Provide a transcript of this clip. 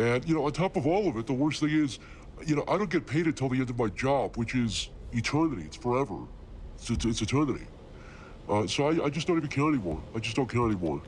And, you know, on top of all of it, the worst thing is, you know, I don't get paid until the end of my job, which is eternity. It's forever. It's, it's, it's eternity. Uh, so I, I just don't even care anymore. I just don't care anymore.